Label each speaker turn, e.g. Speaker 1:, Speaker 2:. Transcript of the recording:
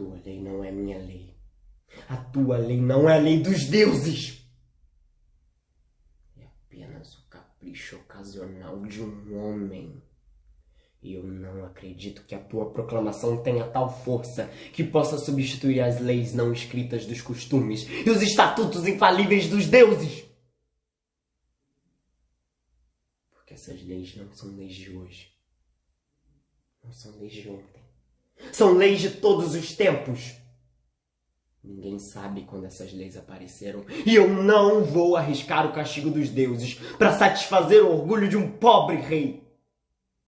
Speaker 1: tua lei não é minha lei. A tua lei não é a lei dos deuses. É apenas o capricho ocasional de um homem. E eu não acredito que a tua proclamação tenha tal força que possa substituir as leis não escritas dos costumes e os estatutos infalíveis dos deuses. Porque essas leis não são leis de hoje. Não são leis de ontem. São leis de todos os tempos. Ninguém sabe quando essas leis apareceram. E eu não vou arriscar o castigo dos deuses para satisfazer o orgulho de um pobre rei.